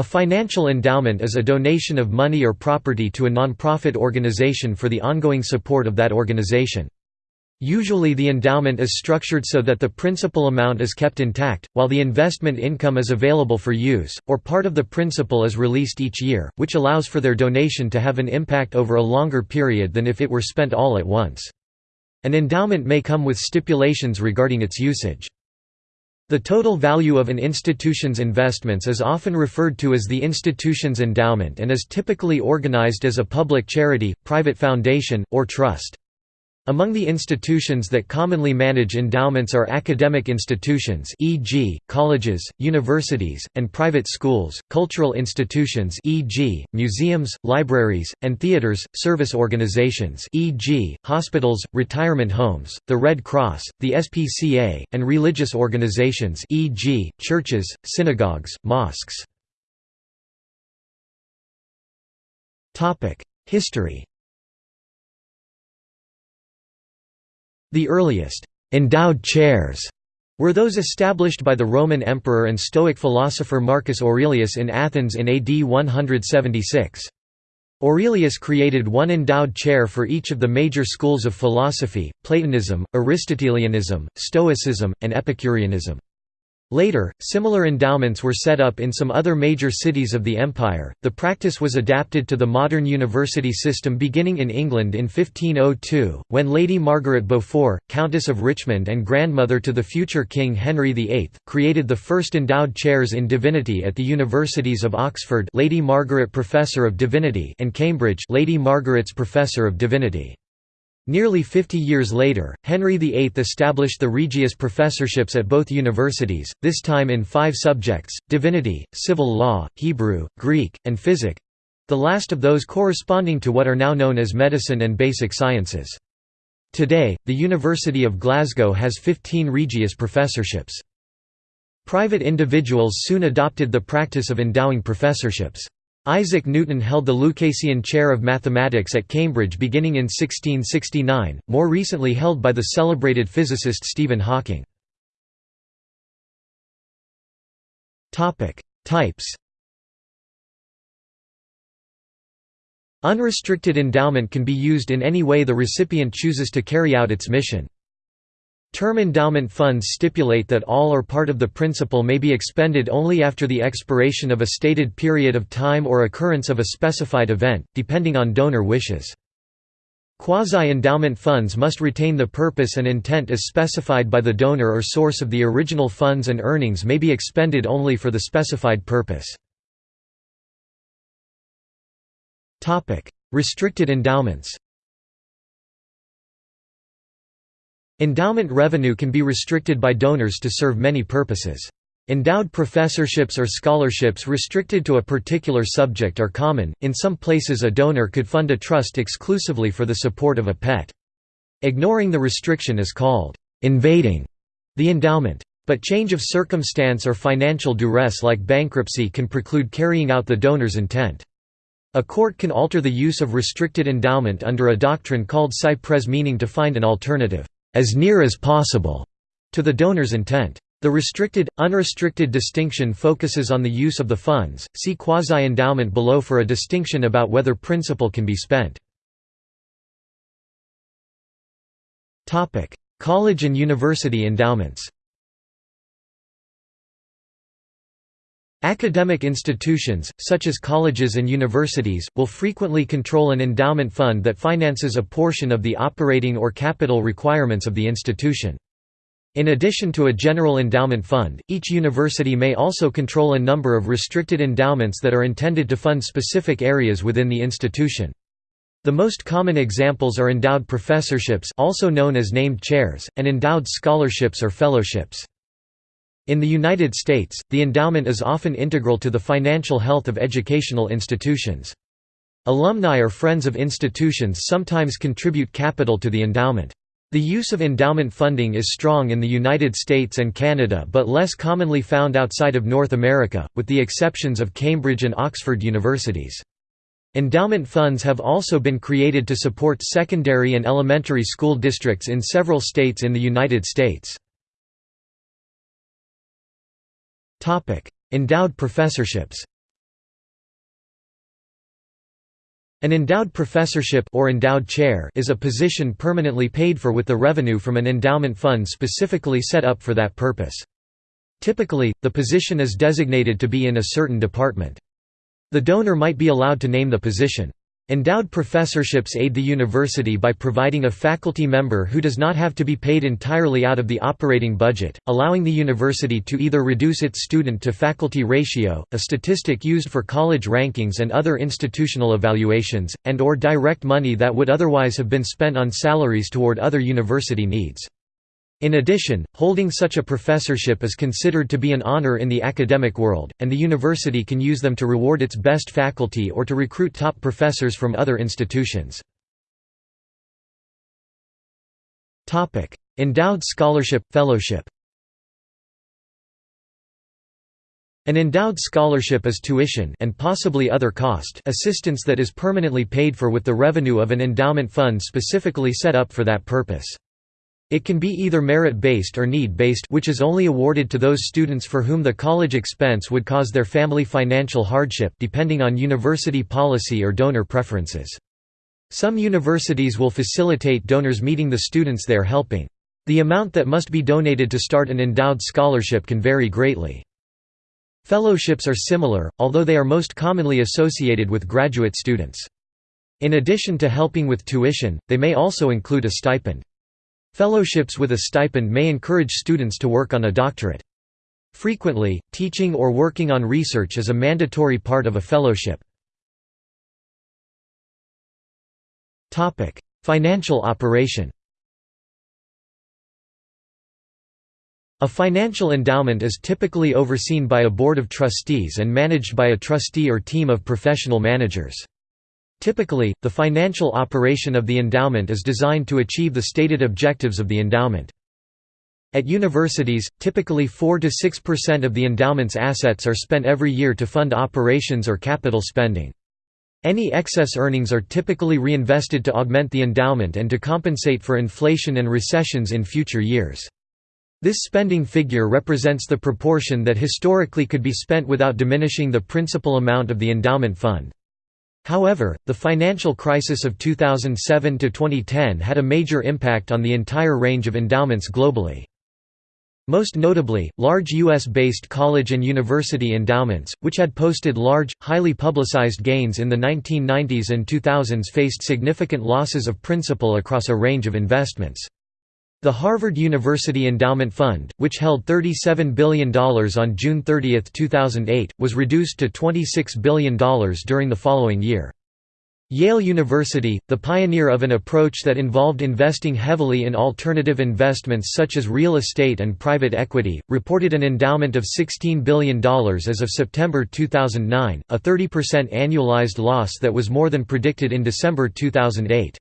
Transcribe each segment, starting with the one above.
A financial endowment is a donation of money or property to a nonprofit organization for the ongoing support of that organization. Usually the endowment is structured so that the principal amount is kept intact, while the investment income is available for use, or part of the principal is released each year, which allows for their donation to have an impact over a longer period than if it were spent all at once. An endowment may come with stipulations regarding its usage. The total value of an institution's investments is often referred to as the institution's endowment and is typically organized as a public charity, private foundation, or trust. Among the institutions that commonly manage endowments are academic institutions e.g., colleges, universities, and private schools, cultural institutions e.g., museums, libraries, and theaters, service organizations e.g., hospitals, retirement homes, the Red Cross, the SPCA, and religious organizations e.g., churches, synagogues, mosques. History The earliest endowed chairs were those established by the Roman emperor and Stoic philosopher Marcus Aurelius in Athens in AD 176. Aurelius created one endowed chair for each of the major schools of philosophy, Platonism, Aristotelianism, Stoicism, and Epicureanism. Later, similar endowments were set up in some other major cities of the empire. The practice was adapted to the modern university system beginning in England in 1502, when Lady Margaret Beaufort, Countess of Richmond and grandmother to the future King Henry VIII, created the first endowed chairs in divinity at the universities of Oxford, Lady Margaret Professor of Divinity, and Cambridge, Lady Margaret's Professor of Divinity. Nearly 50 years later, Henry VIII established the Regius professorships at both universities, this time in five subjects, divinity, civil law, Hebrew, Greek, and physic—the last of those corresponding to what are now known as medicine and basic sciences. Today, the University of Glasgow has 15 Regius professorships. Private individuals soon adopted the practice of endowing professorships. Isaac Newton held the Lucasian Chair of Mathematics at Cambridge beginning in 1669, more recently held by the celebrated physicist Stephen Hawking. Types Unrestricted endowment can be used in any way the recipient chooses to carry out its mission. Term endowment funds stipulate that all or part of the principal may be expended only after the expiration of a stated period of time or occurrence of a specified event, depending on donor wishes. Quasi-endowment funds must retain the purpose and intent as specified by the donor or source of the original funds and earnings may be expended only for the specified purpose. Restricted endowments Endowment revenue can be restricted by donors to serve many purposes. Endowed professorships or scholarships restricted to a particular subject are common, in some places a donor could fund a trust exclusively for the support of a pet. Ignoring the restriction is called «invading» the endowment. But change of circumstance or financial duress like bankruptcy can preclude carrying out the donor's intent. A court can alter the use of restricted endowment under a doctrine called cy-près meaning to find an alternative as near as possible to the donor's intent. The restricted, unrestricted distinction focuses on the use of the funds. See quasi-endowment below for a distinction about whether principal can be spent. Topic: College and university endowments. Academic institutions, such as colleges and universities, will frequently control an endowment fund that finances a portion of the operating or capital requirements of the institution. In addition to a general endowment fund, each university may also control a number of restricted endowments that are intended to fund specific areas within the institution. The most common examples are endowed professorships also known as named chairs, and endowed scholarships or fellowships. In the United States, the endowment is often integral to the financial health of educational institutions. Alumni or friends of institutions sometimes contribute capital to the endowment. The use of endowment funding is strong in the United States and Canada but less commonly found outside of North America, with the exceptions of Cambridge and Oxford universities. Endowment funds have also been created to support secondary and elementary school districts in several states in the United States. Endowed professorships An endowed professorship or endowed chair is a position permanently paid for with the revenue from an endowment fund specifically set up for that purpose. Typically, the position is designated to be in a certain department. The donor might be allowed to name the position. Endowed professorships aid the university by providing a faculty member who does not have to be paid entirely out of the operating budget, allowing the university to either reduce its student-to-faculty ratio, a statistic used for college rankings and other institutional evaluations, and or direct money that would otherwise have been spent on salaries toward other university needs. In addition, holding such a professorship is considered to be an honor in the academic world, and the university can use them to reward its best faculty or to recruit top professors from other institutions. Endowed scholarship, fellowship An endowed scholarship is tuition and possibly other cost assistance that is permanently paid for with the revenue of an endowment fund specifically set up for that purpose. It can be either merit-based or need-based which is only awarded to those students for whom the college expense would cause their family financial hardship depending on university policy or donor preferences. Some universities will facilitate donors meeting the students they are helping. The amount that must be donated to start an endowed scholarship can vary greatly. Fellowships are similar, although they are most commonly associated with graduate students. In addition to helping with tuition, they may also include a stipend. Fellowships with a stipend may encourage students to work on a doctorate. Frequently, teaching or working on research is a mandatory part of a fellowship. Financial operation A financial endowment is typically overseen by a board of trustees and managed by a trustee or team of professional managers. Typically, the financial operation of the endowment is designed to achieve the stated objectives of the endowment. At universities, typically 4–6% of the endowment's assets are spent every year to fund operations or capital spending. Any excess earnings are typically reinvested to augment the endowment and to compensate for inflation and recessions in future years. This spending figure represents the proportion that historically could be spent without diminishing the principal amount of the endowment fund. However, the financial crisis of 2007–2010 had a major impact on the entire range of endowments globally. Most notably, large U.S.-based college and university endowments, which had posted large, highly publicized gains in the 1990s and 2000s faced significant losses of principal across a range of investments. The Harvard University Endowment Fund, which held $37 billion on June 30, 2008, was reduced to $26 billion during the following year. Yale University, the pioneer of an approach that involved investing heavily in alternative investments such as real estate and private equity, reported an endowment of $16 billion as of September 2009, a 30% annualized loss that was more than predicted in December 2008.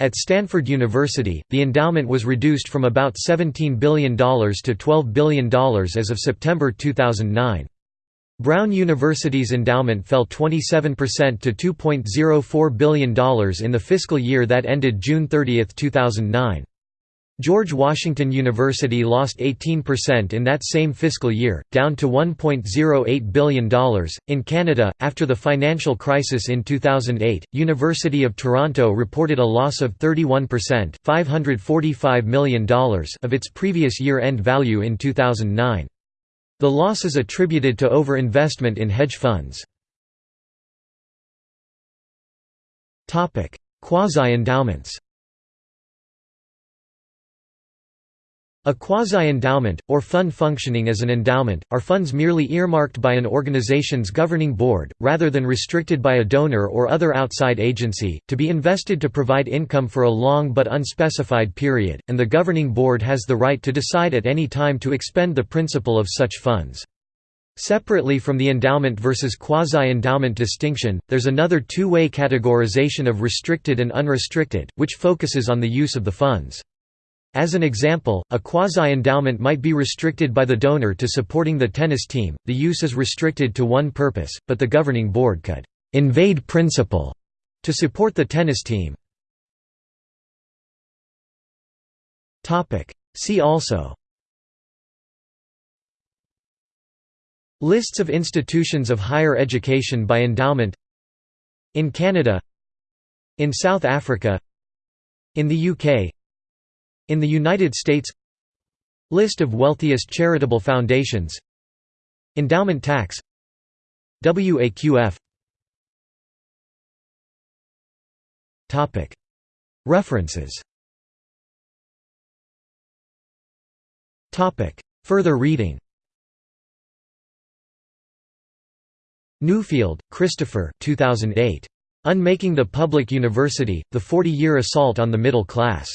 At Stanford University, the endowment was reduced from about $17 billion to $12 billion as of September 2009. Brown University's endowment fell 27% to $2.04 billion in the fiscal year that ended June 30, 2009. George Washington University lost 18% in that same fiscal year, down to $1.08 billion. In Canada, after the financial crisis in 2008, University of Toronto reported a loss of 31% $545 million of its previous year-end value in 2009. The loss is attributed to over-investment in hedge funds. Quasi-endowments A quasi-endowment, or fund functioning as an endowment, are funds merely earmarked by an organization's governing board, rather than restricted by a donor or other outside agency, to be invested to provide income for a long but unspecified period, and the governing board has the right to decide at any time to expend the principal of such funds. Separately from the endowment versus quasi-endowment distinction, there's another two-way categorization of restricted and unrestricted, which focuses on the use of the funds. As an example, a quasi-endowment might be restricted by the donor to supporting the tennis team, the use is restricted to one purpose, but the governing board could «invade principal» to support the tennis team. See also Lists of institutions of higher education by endowment In Canada In South Africa In the UK In the United States. List of wealthiest charitable foundations. Endowment tax. WAQF References. Further reading. Newfield, Christopher 2008. Unmaking the Public University, The Forty-Year Assault on the Middle Class.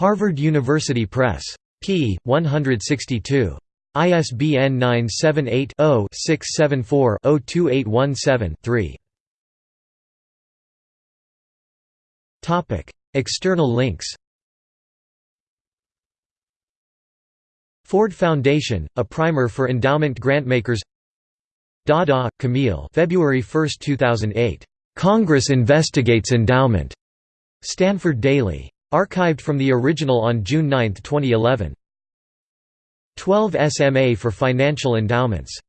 Harvard University Press. p. 162. ISBN 978 0 674 2817 3. External links Ford Foundation, a primer for endowment grantmakers Dada, Camille February 1, 2008. Congress investigates endowment. Stanford Daily. Archived from the original on June 9, 2011. 12 SMA for financial endowments